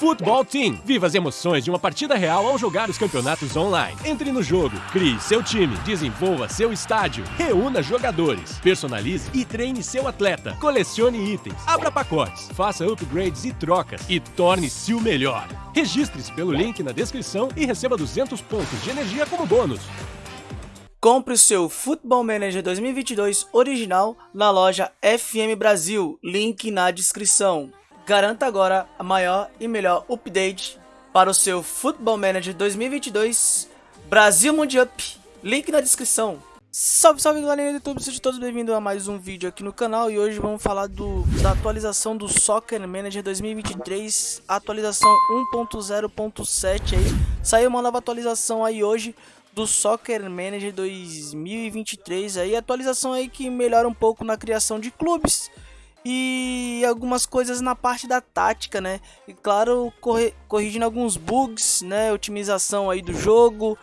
Futebol Team. Viva as emoções de uma partida real ao jogar os campeonatos online. Entre no jogo, crie seu time, desenvolva seu estádio, reúna jogadores, personalize e treine seu atleta, colecione itens, abra pacotes, faça upgrades e trocas e torne-se o melhor. Registre-se pelo link na descrição e receba 200 pontos de energia como bônus. Compre o seu Football Manager 2022 original na loja FM Brasil, link na descrição. Garanta agora a maior e melhor update para o seu Football Manager 2022 Brasil Mundial. Link na descrição. Salve, salve galerinha do YouTube, sejam todos bem-vindos a mais um vídeo aqui no canal. E hoje vamos falar do, da atualização do Soccer Manager 2023, atualização 1.0.7 aí, saiu uma nova atualização aí hoje do Soccer Manager 2023 aí, atualização aí que melhora um pouco na criação de clubes, e algumas coisas na parte da tática, né? E claro, corrigindo alguns bugs, né? Otimização aí do jogo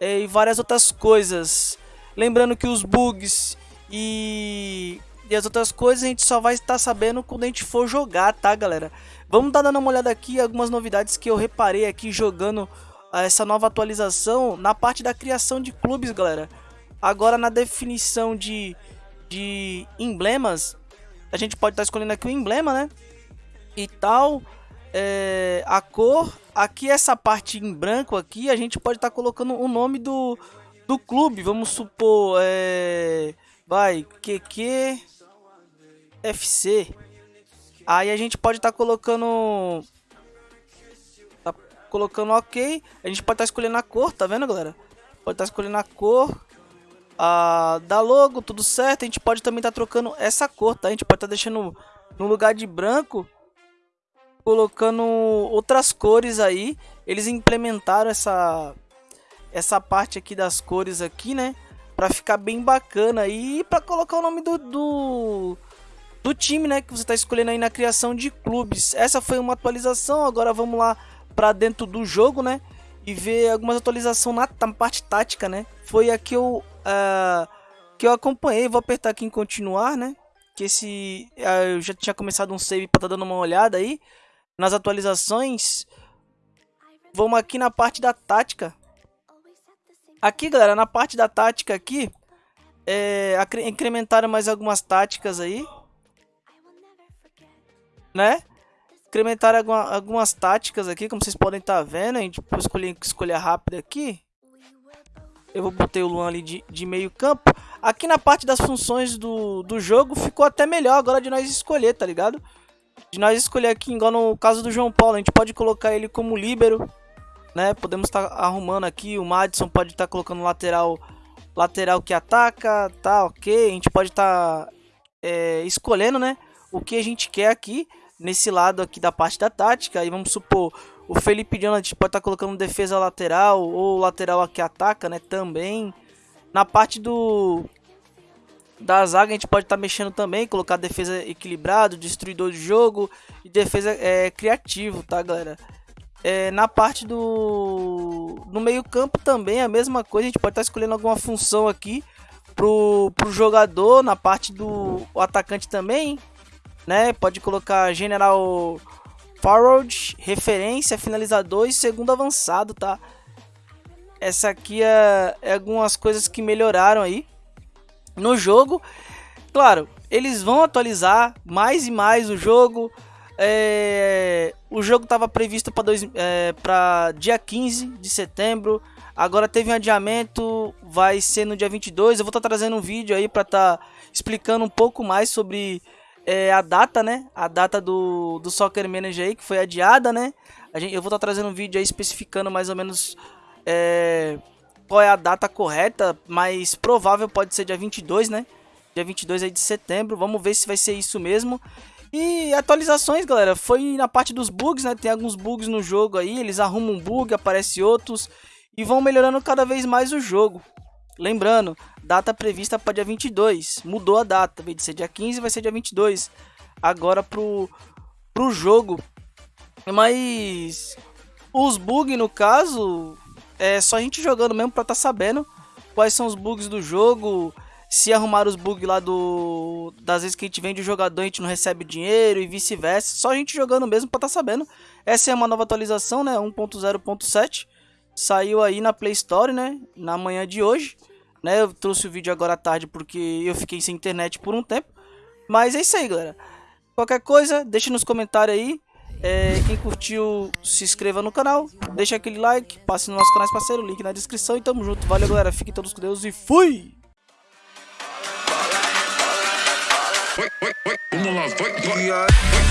é, e várias outras coisas. Lembrando que os bugs e, e as outras coisas a gente só vai estar sabendo quando a gente for jogar, tá, galera? Vamos dar dando uma olhada aqui algumas novidades que eu reparei aqui jogando ah, essa nova atualização na parte da criação de clubes, galera. Agora na definição de, de emblemas, a gente pode estar tá escolhendo aqui o emblema, né? E tal, é, a cor. Aqui essa parte em branco aqui, a gente pode estar tá colocando o nome do, do clube. Vamos supor, é, vai, QQ FC. Aí a gente pode estar tá colocando tá colocando OK. A gente pode estar tá escolhendo a cor, tá vendo, galera? Pode estar tá escolhendo a cor a, da logo, tudo certo. A gente pode também estar tá trocando essa cor, tá? A gente pode estar tá deixando no lugar de branco, colocando outras cores aí. Eles implementaram essa essa parte aqui das cores aqui, né? Pra ficar bem bacana e pra colocar o nome do, do, do time, né? Que você tá escolhendo aí na criação de clubes. Essa foi uma atualização, agora vamos lá pra dentro do jogo, né? E ver algumas atualizações na, na parte tática, né? Foi aqui eu uh, que eu acompanhei. Vou apertar aqui em continuar, né? Que esse uh, eu já tinha começado um save para estar tá dando uma olhada aí nas atualizações. Vamos aqui na parte da tática. Aqui, galera, na parte da tática aqui, é, incrementaram mais algumas táticas aí, né? Incrementaram alguma, algumas táticas aqui, como vocês podem estar tá vendo. A gente pode escolher escolha rápida aqui. Eu vou botar o Luan ali de, de meio campo. Aqui na parte das funções do, do jogo ficou até melhor agora de nós escolher, tá ligado? De nós escolher aqui, igual no caso do João Paulo, a gente pode colocar ele como líbero, né? Podemos estar tá arrumando aqui, o Madison pode estar tá colocando lateral lateral que ataca, tá ok. A gente pode estar tá, é, escolhendo, né? O que a gente quer aqui, nesse lado aqui da parte da tática. Aí vamos supor, o Felipe Jonathan pode estar tá colocando defesa lateral ou lateral que ataca, né? Também. Na parte do da zaga a gente pode estar tá mexendo também, colocar defesa equilibrado, destruidor de jogo e defesa é, criativo, tá, galera? É, na parte do no meio campo também a mesma coisa, a gente pode estar tá escolhendo alguma função aqui pro, pro jogador, na parte do atacante também, né? Pode colocar general forward, referência, finalizador e segundo avançado, tá? Essa aqui é, é algumas coisas que melhoraram aí no jogo. Claro, eles vão atualizar mais e mais o jogo. É, o jogo estava previsto para é, dia 15 de setembro. Agora teve um adiamento, vai ser no dia 22. Eu vou estar tá trazendo um vídeo aí para estar tá explicando um pouco mais sobre é, a data, né? A data do, do Soccer Manager aí, que foi adiada, né? A gente, eu vou estar tá trazendo um vídeo aí especificando mais ou menos é, qual é a data correta, mas provável pode ser dia 22, né? Dia 22 aí de setembro. Vamos ver se vai ser isso mesmo. E atualizações, galera, foi na parte dos bugs, né? Tem alguns bugs no jogo aí, eles arrumam um bug, aparece outros e vão melhorando cada vez mais o jogo. Lembrando, data prevista para dia 22. Mudou a data, vez de ser dia 15, vai ser dia 22. Agora pro, pro jogo. Mas os bugs, no caso, é só a gente jogando mesmo para estar tá sabendo quais são os bugs do jogo. Se arrumar os bugs lá do das vezes que a gente vende o jogador, a gente não recebe dinheiro e vice-versa. Só a gente jogando mesmo pra tá sabendo. Essa é uma nova atualização, né? 1.0.7. Saiu aí na Play Store, né? Na manhã de hoje. Né? Eu trouxe o vídeo agora à tarde porque eu fiquei sem internet por um tempo. Mas é isso aí, galera. Qualquer coisa, deixe nos comentários aí. É, quem curtiu, se inscreva no canal, deixa aquele like, passe no nosso canal parceiro, link na descrição e tamo junto. Valeu, galera. Fiquem todos com Deus e fui! Vamos lá, vai, vai.